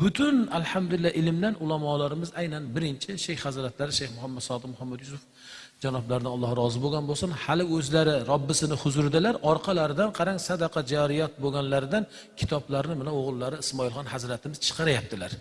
butun alhamdulillah ilmdan ulamolarimiz aynan birinchi shayx hazratlari shayx muhammad sodiq muhammad yusuf janoblaridan alloh rozi bo'lgan bo'lsin. Hali o'zlari robbisini huzuridalar orqalaridan qarang sadaqa jariyat bo'lganlaridan kitoblarni mana o'g'illari ismoilxon hazratimiz chiqaryaptilar.